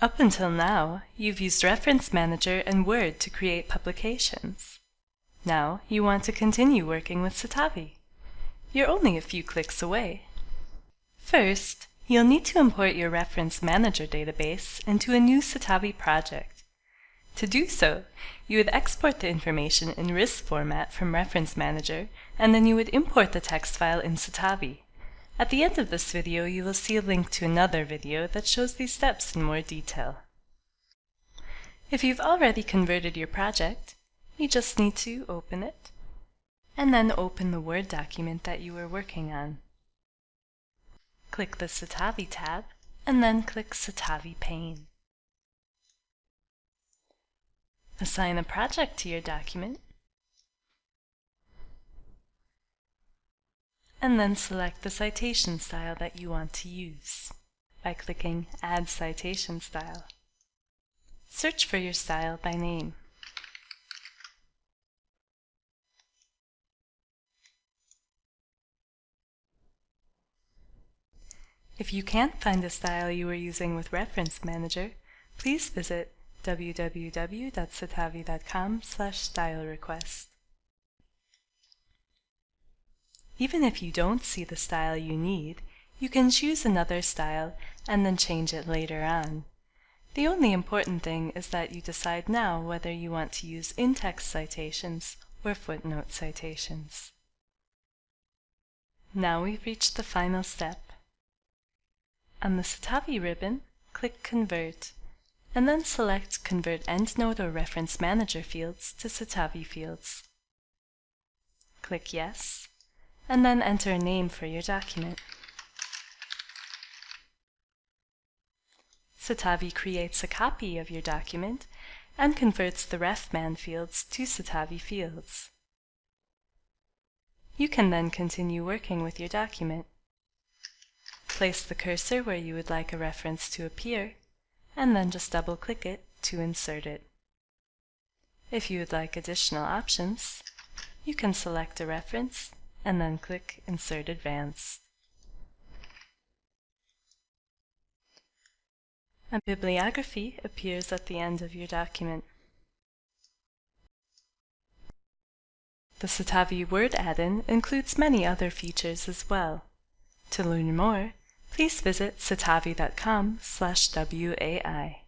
Up until now, you've used Reference Manager and Word to create publications. Now you want to continue working with Citavi. You're only a few clicks away. First, you'll need to import your Reference Manager database into a new Citavi project. To do so, you would export the information in RIS format from Reference Manager, and then you would import the text file in Citavi. At the end of this video, you will see a link to another video that shows these steps in more detail. If you've already converted your project, you just need to open it, and then open the Word document that you were working on. Click the Citavi tab, and then click Citavi pane. Assign a project to your document, and then select the citation style that you want to use by clicking Add Citation Style. Search for your style by name. If you can't find the style you were using with Reference Manager, please visit www.citavi.com slash style request. Even if you don't see the style you need, you can choose another style and then change it later on. The only important thing is that you decide now whether you want to use in-text citations or footnote citations. Now we've reached the final step. On the Citavi ribbon, click Convert, and then select Convert EndNote or Reference Manager fields to Citavi fields. Click Yes, and then enter a name for your document. Citavi creates a copy of your document and converts the RefMan fields to Citavi fields. You can then continue working with your document. Place the cursor where you would like a reference to appear, and then just double-click it to insert it. If you would like additional options, you can select a reference and then click Insert Advanced. A bibliography appears at the end of your document. The Citavi Word add-in includes many other features as well. To learn more, please visit citavi.com WAI.